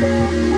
Música